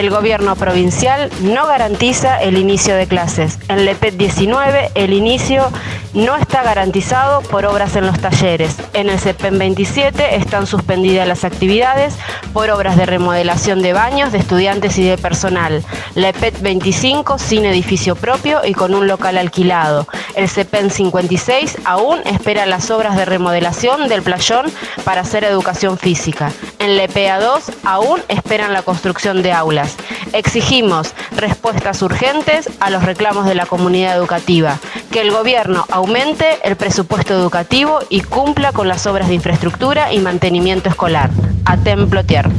El gobierno provincial no garantiza el inicio de clases. En LEPET 19 el inicio no está garantizado por obras en los talleres. En el CEPEN 27 están suspendidas las actividades por obras de remodelación de baños de estudiantes y de personal. LEPET 25 sin edificio propio y con un local alquilado. El CEPEN 56 aún espera las obras de remodelación del playón para hacer educación física. En LEPEA 2 aún esperan la construcción de aulas. Exigimos respuestas urgentes a los reclamos de la comunidad educativa, que el gobierno aumente el presupuesto educativo y cumpla con las obras de infraestructura y mantenimiento escolar. A Templo Tierra.